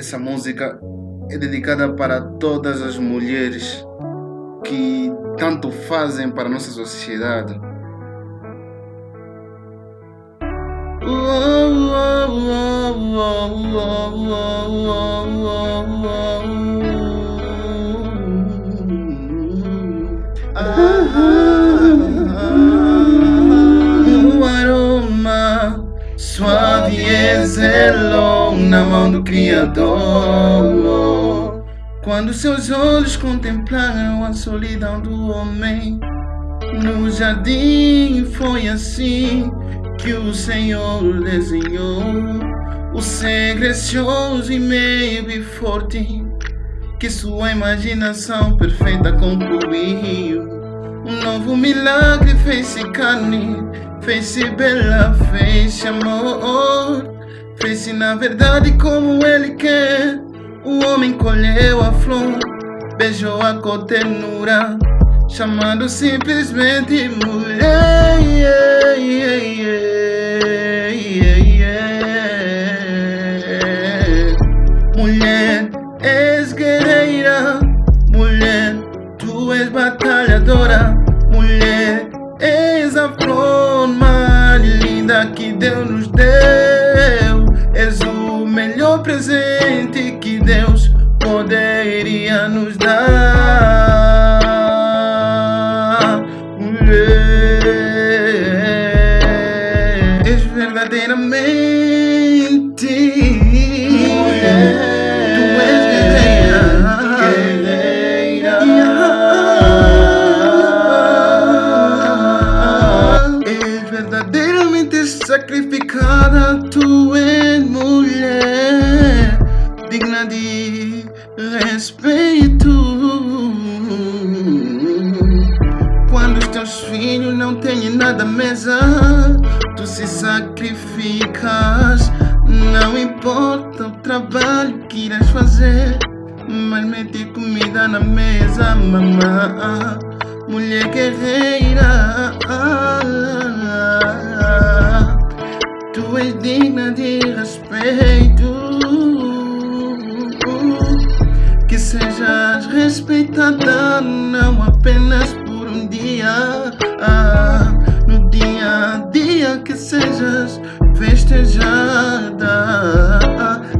Essa música é dedicada para todas as mulheres que tanto fazem para a nossa sociedade. O suave exelou na mão do Criador. Quando seus olhos contemplaram a solidão do homem, no jardim foi assim que o Senhor desenhou o ser gracioso e meio e forte que sua imaginação perfeita concluiu. Um novo milagre fez-se carne, fez-se bela, fez-se amor, fez-se na verdade como ele quer. O homem colheu a flor, beijou a ternura, chamando simplesmente mulher. Yeah, yeah, yeah. Mulher, és guerreira, mulher, tu és batalhadora, mulher, és a flor és verdadeiramente mulher. Tu és guerreira, És verdadeiramente sacrificada, tu és mulher digna de respeito. Teus filhos não têm nada à mesa, tu se sacrificas. Não importa o trabalho que irás fazer, mas mete comida na mesa, mamã. Mulher guerreira, tu és digna de respeito. Que sejas respeitada não apenas um dia, no dia a dia que sejas festejada,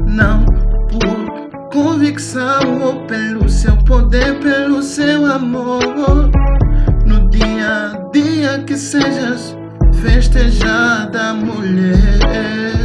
não por convicção ou pelo seu poder, pelo seu amor. No dia a dia que sejas festejada, mulher.